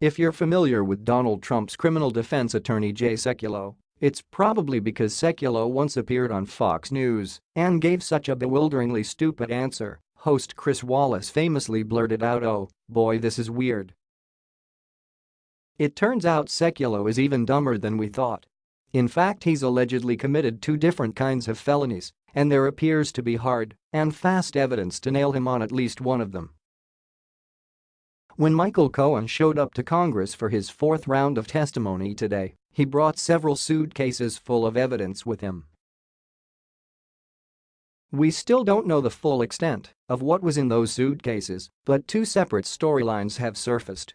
If you're familiar with Donald Trump's criminal defense attorney Jay Sekulow, it's probably because Sekulow once appeared on Fox News and gave such a bewilderingly stupid answer, host Chris Wallace famously blurted out oh, boy this is weird. It turns out Sekulow is even dumber than we thought. In fact he's allegedly committed two different kinds of felonies, and there appears to be hard and fast evidence to nail him on at least one of them. When Michael Cohen showed up to Congress for his fourth round of testimony today, he brought several suitcases full of evidence with him. We still don't know the full extent of what was in those suitcases, but two separate storylines have surfaced.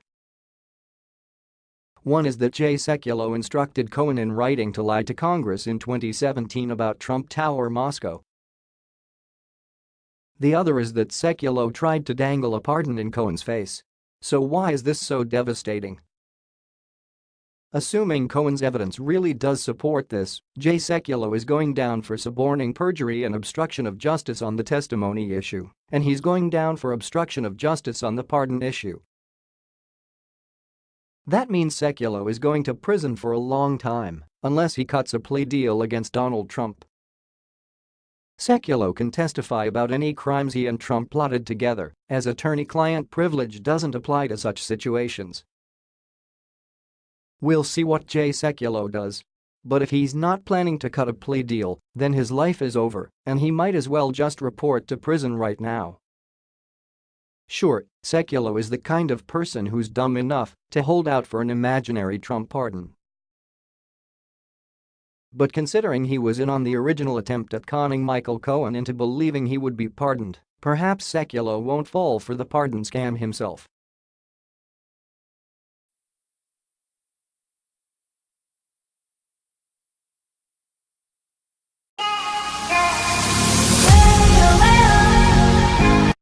One is that Jay Sekulow instructed Cohen in writing to lie to Congress in 2017 about Trump Tower Moscow. The other is that Sekulow tried to dangle a pardon in Cohen's face. So why is this so devastating? Assuming Cohen's evidence really does support this, Jay Sekulow is going down for suborning perjury and obstruction of justice on the testimony issue, and he's going down for obstruction of justice on the pardon issue. That means Sekulow is going to prison for a long time unless he cuts a plea deal against Donald Trump. Sekulow can testify about any crimes he and Trump plotted together, as attorney-client privilege doesn't apply to such situations. We'll see what Jay Sekulow does. But if he's not planning to cut a plea deal, then his life is over and he might as well just report to prison right now. Sure, Sekulow is the kind of person who's dumb enough to hold out for an imaginary Trump pardon. But considering he was in on the original attempt at conning Michael Cohen into believing he would be pardoned, perhaps Sekulow won't fall for the pardon scam himself.